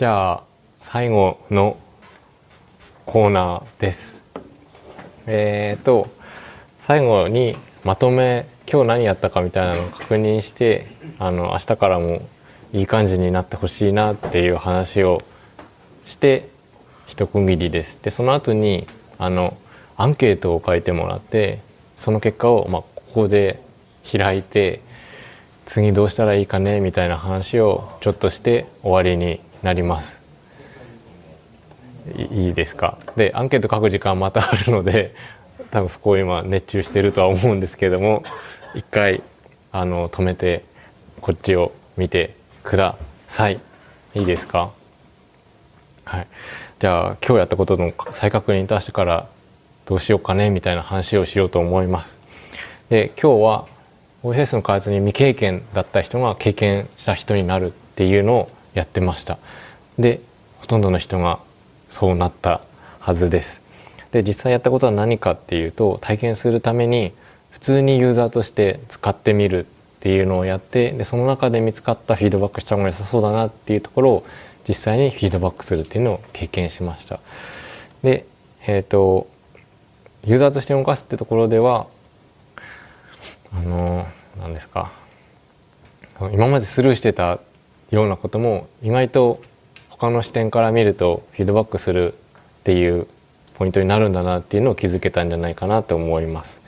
じゃあ最後のコーナーです。えっ、ー、と最後にまとめ今日何やったかみたいなのを確認してあの明日からもいい感じになってほしいなっていう話をして一区切りです。でその後にあのアンケートを書いてもらってその結果を、まあ、ここで開いて次どうしたらいいかねみたいな話をちょっとして終わりになります。いいですか？でアンケート書く時間またあるので 多分そこを今熱中してるとは思うんですけども一回あの止めてこっちを見てください。いいですか？はい。じゃあ今日やったことの再確認と明日からどうしようかねみたいな話をしようと思います。で今日は OSS の開発に未経験だった人が経験した人になるっていうのをやってましたでほとんどの人がそうなったはずですで実際やったことは何かっていうと体験するために普通にユーザーとして使ってみるっていうのをやってでその中で見つかったフィードバックした方が良さそうだなっていうところを実際にフィードバックするっていうのを経験しました。で、えっ、ー、とユーザーとして動かすってところではあの何ですか今までスルーしてたようなことも意外と他の視点から見るとフィードバックするっていうポイントになるんだなっていうのを気づけたんじゃないかなと思います。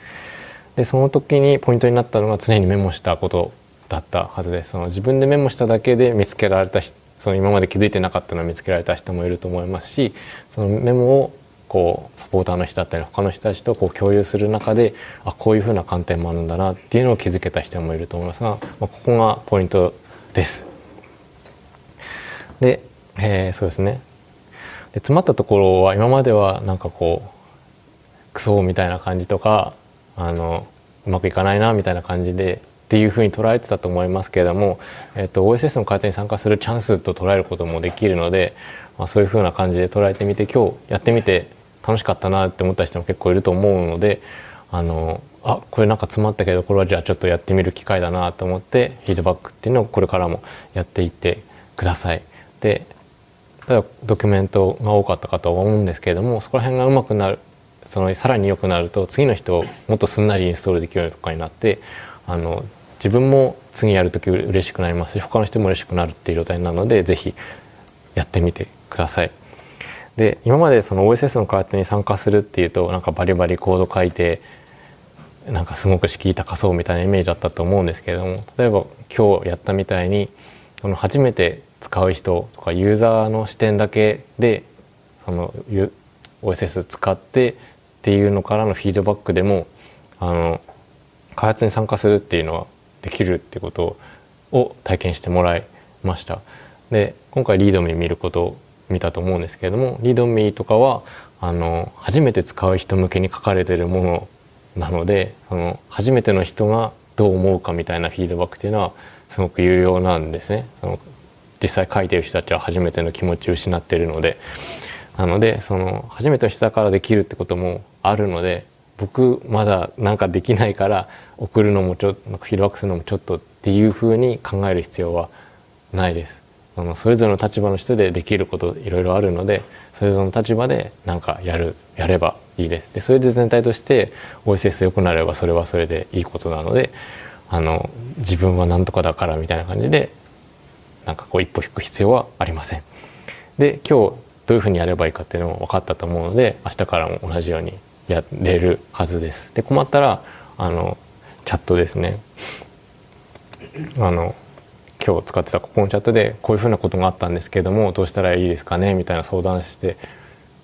でその時にポイントになったのが常にメモしたことだったはずです。その自分でメモしただけで見つけられたその今まで気づいてなかったのを見つけられた人もいると思いますしそのメモをこうサポーターの人だったり他の人たちとこう共有する中であこういうふうな観点もあるんだなっていうのを気づけた人もいると思いますが、まあ、ここがポイントです。で、えー、そうですねで詰まったところは今まではなんかこうクソみたいな感じとかあのうまくいかないなみたいな感じでっていうふうに捉えてたと思いますけれども、えーと、OSS の開発に参加するチャンスと捉えることもできるので、まあ、そういうふうな感じで捉えてみて今日やってみて楽しかったなって思った人も結構いると思うのであのあこれなんか詰まったけどこれはじゃあちょっとやってみる機会だなと思ってフィードバックっていうのをこれからもやっていってください。でドキュメントが多かったかと思うんですけれどもそこら辺がうまくなるそのさらに良くなると次の人をもっとすんなりインストールできるようとかになってあの自分も次やる時嬉しくなりますし他の人も嬉しくなるっていう状態なので是非やってみてください。で今までその OSS の開発に参加するっていうとなんかバリバリコード書いてなんかすごく敷居高そうみたいなイメージだったと思うんですけれども例えば今日やったみたいにその初めて使う人とかユーザーの視点だけでその OSS 使ってっていうのからのフィードバックでもあの開発に参加するっていうのはできるってことを体験してもらいました。で今回リードミー見ることを見たと思うんですけれどもリードミーとかはあの初めて使う人向けに書かれてるものなのでその初めての人がどう思うかみたいなフィードバックっていうのはすごく有用なんですね。その実際書いてる人たちは初めての気持ちを失ってるのでなのでその初めての人だからできるってこともあるので僕まだなんかできないから送るのもちょっとフィードバックするのもちょっとっていうふうに考える必要はないです。あのそれぞれの立場の人でできることいろいろあるのでそれぞれの立場で何かやるやればいいです。でそれで全体として OSS 良くなればそれはそれでいいことなのであの自分は何とかだからみたいな感じでなんかこう一歩引く必要はありません。で今日どういうふうにやればいいかっていうのも分かったと思うので明日からも同じようにやれるはずです。で困ったらあのチャットですねあの今日使ってたここのチャットでこういうふうなことがあったんですけどもどうしたらいいですかね？みたいな相談して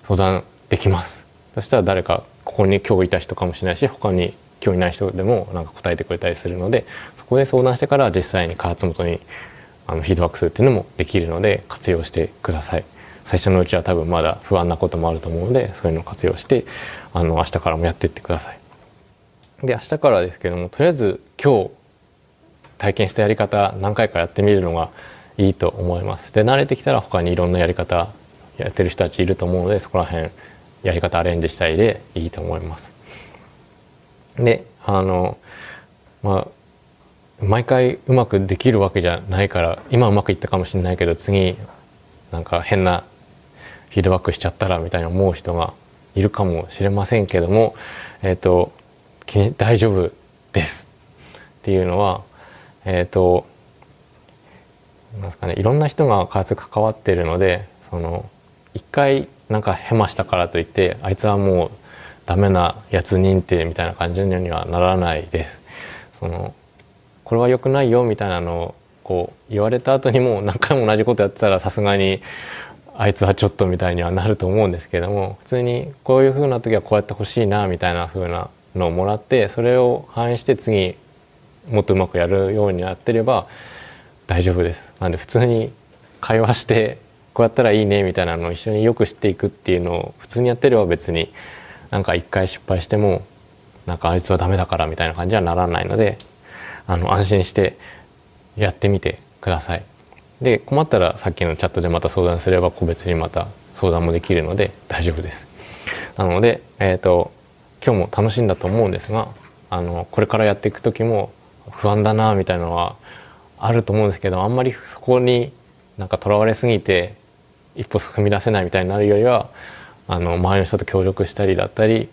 相談できますそしたら誰かここに今日いた人かもしれないし他に今日いない人でもなんか答えてくれたりするのでそこで相談してから実際に開発元にあのフィードバックするっていうのもできるので活用してください最初のうちは多分まだ不安なこともあると思うのでそういうのを活用してあの明日からもやってってくださいで明日からですけどもとりあえず今日体験したやり方何回かやってみるのがいいと思います。で慣れてきたら他にいろんなやり方やってる人たちいると思うのでそこら辺やり方アレンジしたいでいいと思います。であのまあ毎回うまくできるわけじゃないから今うまくいったかもしれないけど次なんか変なフィードバックしちゃったらみたいな思う人がいるかもしれませんけども、えっ、ー、と大丈夫ですっていうのはえっ、ー、となんですかねいろんな人が開発関わってるのでその一回なんかヘマしたからといってあいつはもうダメなやつ認定みたいな感じにはならないです。そのこれは良くないよみたいなのをこう言われた後にも何回も同じことやってたらさすがにあいつはちょっとみたいにはなると思うんですけども普通にこういう風な時はこうやってほしいなみたいな風なのをもらってそれを反映して次もっとうまくやるようになってれば大丈夫です。なんで普通に会話してこうやったらいいねみたいなのを一緒によく知っていくっていうのを普通にやってれば別になんか一回失敗してもなんかあいつはダメだからみたいな感じはならないのであの安心してやってみてください。で困ったらさっきのチャットでまた相談すれば個別にまた相談もできるので大丈夫です。なので、えーと、今日も楽しいんだと思うんですがあのこれからやっていく時も不安だなみたいなのはあると思うんですけどあんまりそこになんかとらわれすぎて一歩踏み出せないみたいになるよりはあの周りの人と協力したりだったり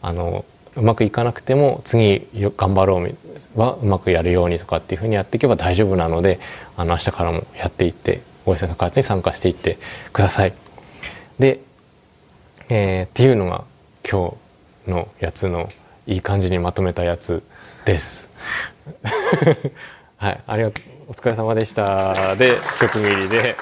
あのうまくいかなくても次頑張ろうはうまくやるようにとかっていうふうにやっていけば大丈夫なのであの明日からもやっていって大石の開発に参加していってください。で、えー、っていうのが今日のやつのいい感じにまとめたやつです。はい、ありがとう。お疲れ様でした。で、一区切りで。